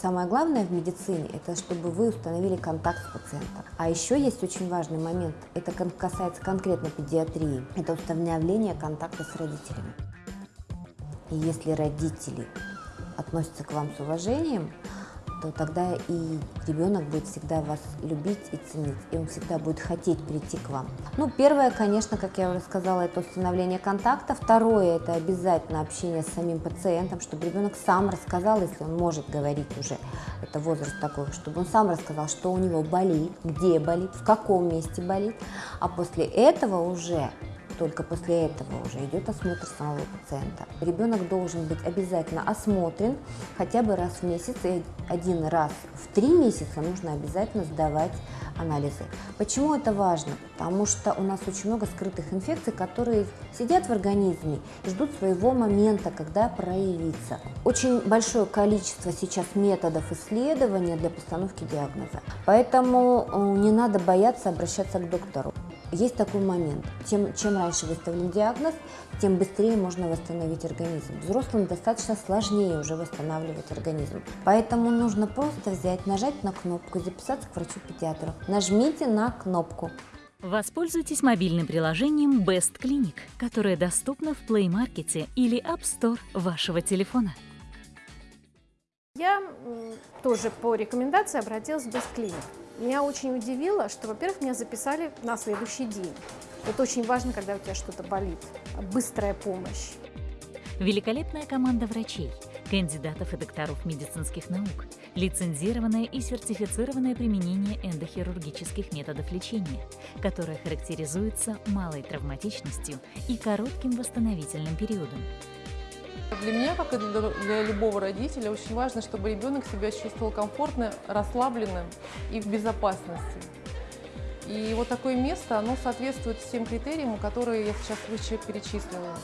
Самое главное в медицине – это чтобы вы установили контакт с пациентом. А еще есть очень важный момент, это касается конкретно педиатрии, это установление контакта с родителями. И если родители относятся к вам с уважением, то тогда и ребенок будет всегда вас любить и ценить, и он всегда будет хотеть прийти к вам. Ну, первое, конечно, как я уже сказала, это установление контакта. Второе, это обязательно общение с самим пациентом, чтобы ребенок сам рассказал, если он может говорить уже, это возраст такой, чтобы он сам рассказал, что у него болит, где болит, в каком месте болит, а после этого уже только после этого уже идет осмотр самого пациента. Ребенок должен быть обязательно осмотрен хотя бы раз в месяц, и один раз в три месяца нужно обязательно сдавать анализы. Почему это важно? Потому что у нас очень много скрытых инфекций, которые сидят в организме и ждут своего момента, когда проявится. Очень большое количество сейчас методов исследования для постановки диагноза, поэтому э, не надо бояться обращаться к доктору. Есть такой момент. Тем, чем раньше выставлен диагноз, тем быстрее можно восстановить организм. Взрослым достаточно сложнее уже восстанавливать организм. Поэтому нужно просто взять, нажать на кнопку и записаться к врачу-педиатру. Нажмите на кнопку. Воспользуйтесь мобильным приложением Best Clinic, которое доступно в Play Market или App Store вашего телефона. Я тоже по рекомендации обратилась в Бесклиник. Меня очень удивило, что, во-первых, меня записали на следующий день. Это очень важно, когда у тебя что-то болит. Быстрая помощь. Великолепная команда врачей, кандидатов и докторов медицинских наук, лицензированное и сертифицированное применение эндохирургических методов лечения, которое характеризуется малой травматичностью и коротким восстановительным периодом. Для меня, как и для, любого родителя, очень важно, чтобы ребенок себя чувствовал комфортно, расслабленным и в безопасности. И вот такое место, оно соответствует всем критериям, которые я сейчас выше перечислила.